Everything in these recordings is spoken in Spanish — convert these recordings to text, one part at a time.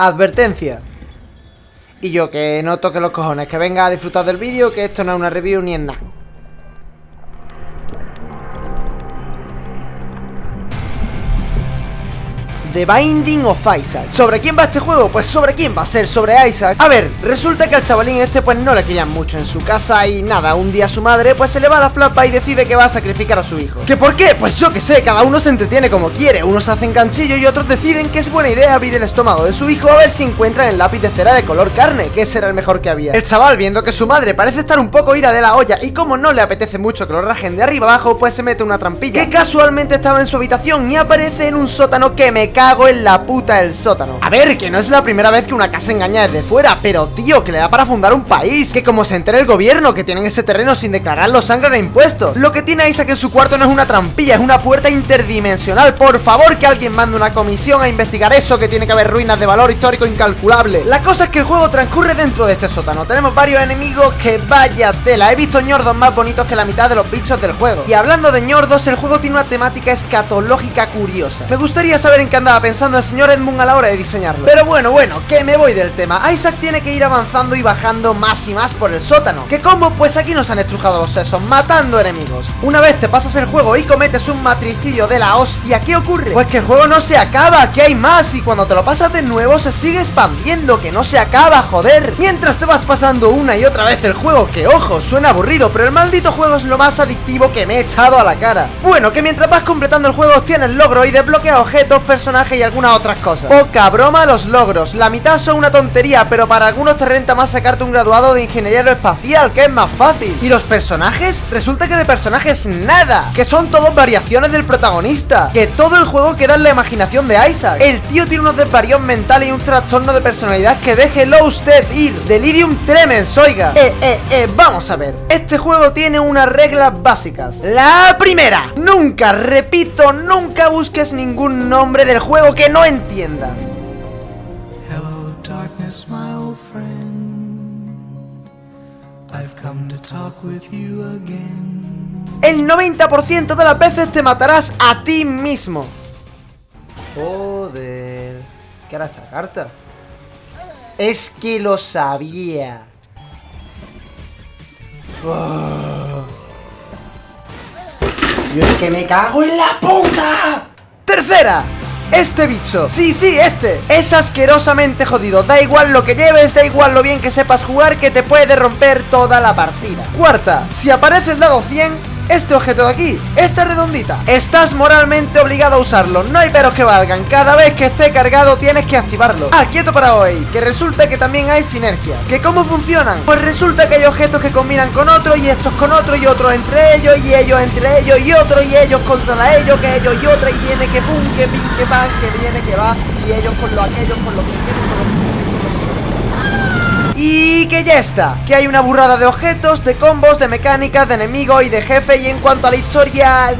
Advertencia. Y yo que no toque los cojones, que venga a disfrutar del vídeo, que esto no es una review ni en nada. Binding of Isaac. ¿Sobre quién va este juego? Pues sobre quién va a ser, sobre Isaac. A ver, resulta que al chavalín este pues no le querían mucho en su casa Y nada, un día su madre pues se le va la flapa y decide que va a sacrificar a su hijo. ¿Que por qué? Pues yo que sé, cada uno se entretiene como quiere. Unos hacen canchillo y otros deciden que es buena idea abrir el estómago de su hijo A ver si encuentran el lápiz de cera de color carne, que ese era el mejor que había. El chaval viendo que su madre parece estar un poco ida de la olla Y como no le apetece mucho que lo rajen de arriba abajo Pues se mete una trampilla. Que casualmente estaba en su habitación y aparece en un sótano que me cago en la puta el sótano. A ver, que no es la primera vez que una casa engaña desde fuera Pero tío, que le da para fundar un país Que como se entere el gobierno que tienen ese terreno sin declararlo sangre de impuestos. Lo que tiene Isaac en su cuarto no es una trampilla, es una puerta interdimensional. Por favor que alguien mande una comisión a investigar eso Que tiene que haber ruinas de valor histórico incalculable. La cosa es que el juego transcurre dentro de este sótano. Tenemos varios enemigos que vaya tela. He visto ñordos más bonitos que la mitad de los bichos del juego. Y hablando de ñordos, el juego tiene una temática escatológica curiosa. Me gustaría saber en qué andaba pensando el señor Edmund a la hora de diseñarlo. Pero bueno, bueno, que me voy del tema. Isaac tiene que ir avanzando y bajando más y más por el sótano. ¿Qué cómo? Pues aquí nos han estrujado los sesos, matando enemigos. Una vez te pasas el juego y cometes un matricidio de la hostia, ¿qué ocurre? Pues que el juego no se acaba, que hay más Y cuando te lo pasas de nuevo se sigue expandiendo, que no se acaba, joder. Mientras te vas pasando una y otra vez el juego Que ojo, suena aburrido, pero el maldito juego es lo más adictivo que me he echado a la cara. Bueno, que mientras vas completando el juego obtienes logro y desbloquea objetos, personajes y algunas otras cosas. Poca broma los logros, la mitad son una tontería Pero para algunos te renta más sacarte un graduado de ingeniería aeroespacial Que es más fácil. ¿Y los personajes? Resulta que de personajes nada Que son todos variaciones del protagonista Que todo el juego queda en la imaginación de Isaac. El tío tiene unos desvarios mentales y un trastorno de personalidad Que déjelo usted ir. Delirium tremens, oiga. Eh, eh, eh, vamos a ver Este juego tiene unas reglas básicas La primera Nunca, repito, nunca busques ningún nombre del juego que no entiendas. Hello, darkness, my old friend. I've come to talk with you again. El 90% de las veces te matarás a ti mismo. Joder. ¿Qué hará esta carta? Es que lo sabía. Oh. Yo es que me cago en la puta. Tercera. Este bicho, sí, sí, este Es asquerosamente jodido Da igual lo que lleves, da igual lo bien que sepas jugar Que te puede romper toda la partida Cuarta, si aparece el lado 100 este objeto de aquí, esta redondita. Estás moralmente obligado a usarlo. No hay peros que valgan. Cada vez que esté cargado tienes que activarlo. Ah, quieto para hoy Que resulta que también hay sinergia. ¿Que cómo funcionan? Pues resulta que hay objetos que combinan con otros Y estos con otros Y otros entre ellos Y ellos entre ellos Y otros y ellos contra ellos Que ellos y otra Y viene que pum, que pin, que pan Que viene que va Y ellos con lo aquellos Con lo que con lo y que ya está, que hay una burrada de objetos, de combos, de mecánicas, de enemigos y de jefe Y en cuanto a la historia...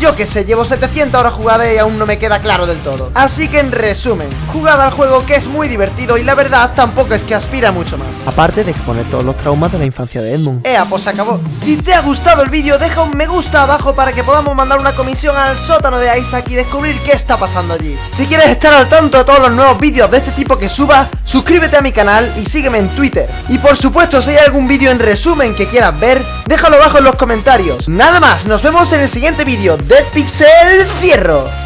Yo que sé, llevo 700 horas jugadas y aún no me queda claro del todo. Así que en resumen, jugada al juego que es muy divertido y la verdad tampoco es que aspira mucho más. Aparte de exponer todos los traumas de la infancia de Edmund. Ea, pues se acabó. Si te ha gustado el vídeo, deja un me gusta abajo para que podamos mandar una comisión al sótano de Isaac y descubrir qué está pasando allí. Si quieres estar al tanto de todos los nuevos vídeos de este tipo que suba, suscríbete a mi canal y sígueme en Twitter. Y por supuesto, si hay algún vídeo en resumen que quieras ver, déjalo abajo en los comentarios. Nada más, nos vemos en el siguiente vídeo Dead Pixel Cierro.